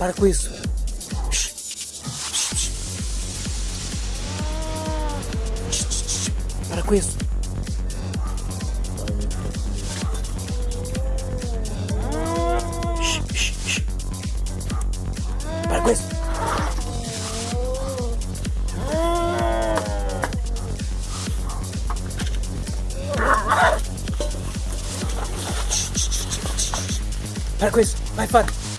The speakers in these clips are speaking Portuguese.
Para com isso. Para com isso. Para com isso. Para com isso. Vai, Fábio.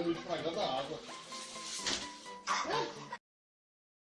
Bagulho estragando a água.